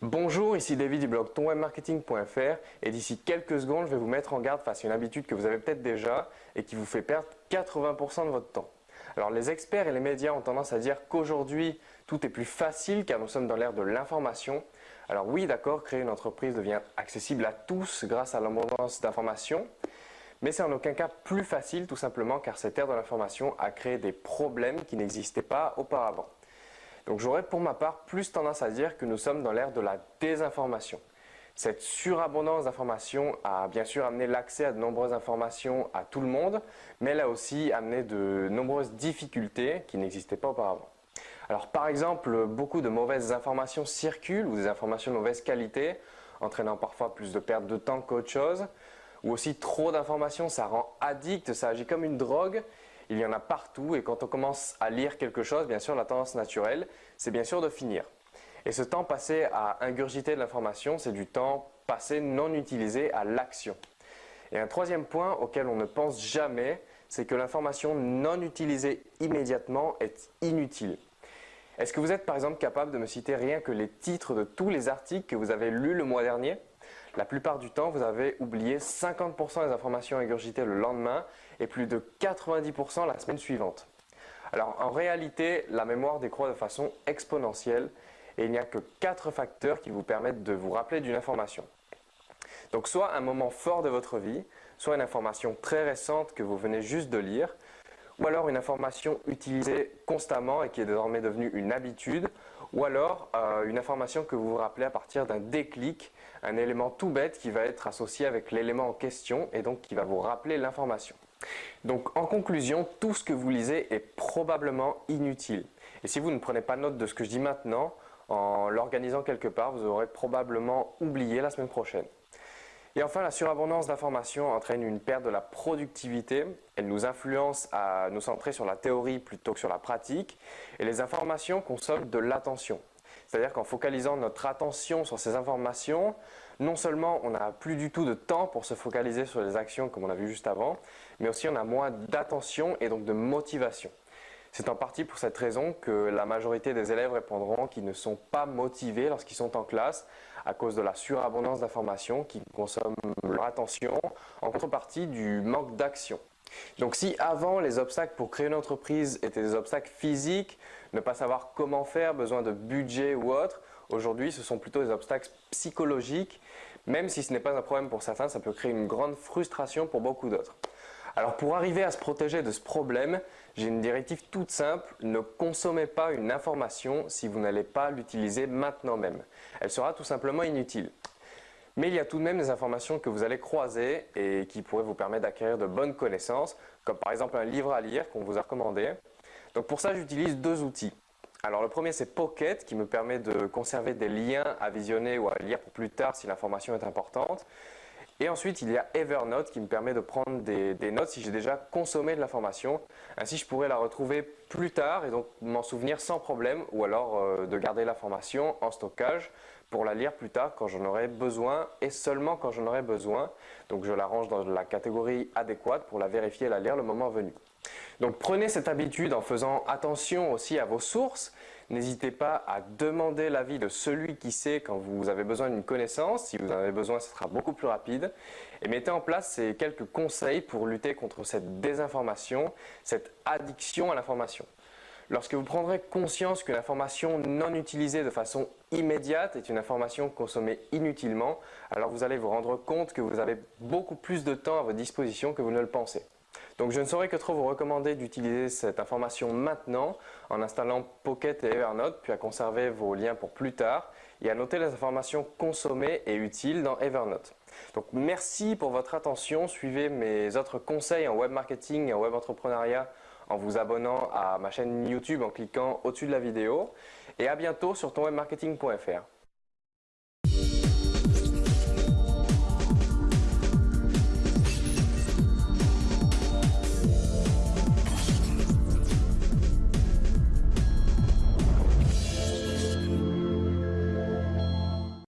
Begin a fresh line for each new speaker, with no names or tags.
Bonjour, ici David du blog tonwebmarketing.fr et d'ici quelques secondes, je vais vous mettre en garde face à une habitude que vous avez peut-être déjà et qui vous fait perdre 80% de votre temps. Alors les experts et les médias ont tendance à dire qu'aujourd'hui tout est plus facile car nous sommes dans l'ère de l'information. Alors oui d'accord, créer une entreprise devient accessible à tous grâce à l'abondance d'informations, mais c'est en aucun cas plus facile tout simplement car cette ère de l'information a créé des problèmes qui n'existaient pas auparavant. Donc j'aurais pour ma part plus tendance à dire que nous sommes dans l'ère de la désinformation. Cette surabondance d'informations a bien sûr amené l'accès à de nombreuses informations à tout le monde, mais elle a aussi amené de nombreuses difficultés qui n'existaient pas auparavant. Alors par exemple, beaucoup de mauvaises informations circulent ou des informations de mauvaise qualité, entraînant parfois plus de perte de temps qu'autre chose. Ou aussi trop d'informations, ça rend addict, ça agit comme une drogue il y en a partout et quand on commence à lire quelque chose, bien sûr, la tendance naturelle, c'est bien sûr de finir. Et ce temps passé à ingurgiter de l'information, c'est du temps passé non utilisé à l'action. Et un troisième point auquel on ne pense jamais, c'est que l'information non utilisée immédiatement est inutile. Est-ce que vous êtes par exemple capable de me citer rien que les titres de tous les articles que vous avez lus le mois dernier? La plupart du temps, vous avez oublié 50% des informations ingurgitées le lendemain et plus de 90% la semaine suivante. Alors en réalité, la mémoire décroît de façon exponentielle et il n'y a que 4 facteurs qui vous permettent de vous rappeler d'une information. Donc soit un moment fort de votre vie, soit une information très récente que vous venez juste de lire, ou alors une information utilisée constamment et qui est désormais devenue une habitude, ou alors euh, une information que vous vous rappelez à partir d'un déclic, un élément tout bête qui va être associé avec l'élément en question et donc qui va vous rappeler l'information. Donc en conclusion, tout ce que vous lisez est probablement inutile. Et si vous ne prenez pas note de ce que je dis maintenant, en l'organisant quelque part, vous aurez probablement oublié la semaine prochaine. Et enfin, la surabondance d'informations entraîne une perte de la productivité. Elle nous influence à nous centrer sur la théorie plutôt que sur la pratique. Et les informations consomment de l'attention. C'est-à-dire qu'en focalisant notre attention sur ces informations, non seulement on n'a plus du tout de temps pour se focaliser sur les actions comme on a vu juste avant, mais aussi on a moins d'attention et donc de motivation. C'est en partie pour cette raison que la majorité des élèves répondront qu'ils ne sont pas motivés lorsqu'ils sont en classe à cause de la surabondance d'informations qui consomment leur attention en contrepartie du manque d'action. Donc si avant les obstacles pour créer une entreprise étaient des obstacles physiques, ne pas savoir comment faire, besoin de budget ou autre, aujourd'hui ce sont plutôt des obstacles psychologiques, même si ce n'est pas un problème pour certains, ça peut créer une grande frustration pour beaucoup d'autres. Alors pour arriver à se protéger de ce problème, j'ai une directive toute simple, ne consommez pas une information si vous n'allez pas l'utiliser maintenant même. Elle sera tout simplement inutile. Mais il y a tout de même des informations que vous allez croiser et qui pourraient vous permettre d'acquérir de bonnes connaissances, comme par exemple un livre à lire qu'on vous a recommandé. Donc pour ça, j'utilise deux outils. Alors le premier c'est Pocket qui me permet de conserver des liens à visionner ou à lire pour plus tard si l'information est importante. Et ensuite, il y a Evernote qui me permet de prendre des, notes si j'ai déjà consommé de l'information. Ainsi, je pourrais la retrouver plus tard et donc m'en souvenir sans problème ou alors euh, de garder l'information en stockage pour la lire plus tard quand j'en aurai besoin et seulement quand j'en aurai besoin. Donc, je la range dans la catégorie adéquate pour la vérifier et la lire le moment venu. Donc prenez cette habitude en faisant attention aussi à vos sources. N'hésitez pas à demander l'avis de celui qui sait quand vous avez besoin d'une connaissance. Si vous en avez besoin, ce sera beaucoup plus rapide. Et mettez en place ces quelques conseils pour lutter contre cette désinformation, cette addiction à l'information. Lorsque vous prendrez conscience qu'une information non utilisée de façon immédiate est une information consommée inutilement, alors vous allez vous rendre compte que vous avez beaucoup plus de temps à votre disposition que vous ne le pensez. Donc je ne saurais que trop vous recommander d'utiliser cette information maintenant en installant Pocket et Evernote, puis à conserver vos liens pour plus tard et à noter les informations consommées et utiles dans Evernote. Donc merci pour votre attention, suivez mes autres conseils en web marketing et en web entrepreneuriat en vous abonnant à ma chaîne YouTube en cliquant au-dessus de la vidéo et à bientôt sur tonwebmarketing.fr.